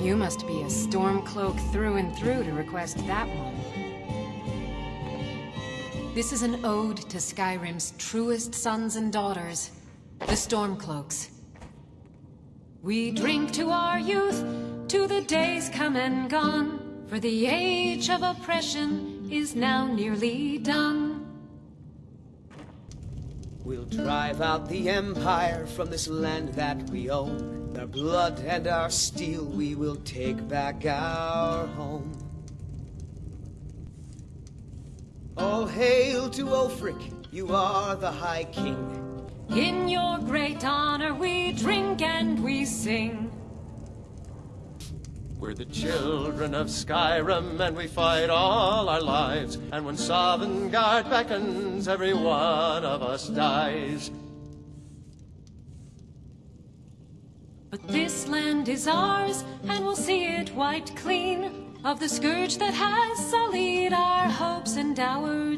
You must be a Stormcloak through and through to request that one. This is an ode to Skyrim's truest sons and daughters, the Stormcloaks. We drink to our youth, to the days come and gone, for the age of oppression is now nearly done. We'll drive out the Empire from this land that we own. With our blood and our steel, we will take back our home. All hail to Ulfric, you are the High King. In your great honor we drink and we sing. We're the children of Skyrim and we fight all our lives. And when Sovngarde beckons, every one of us dies. But this land is ours, and we'll see it wiped clean. Of the scourge that has sullied our hopes and our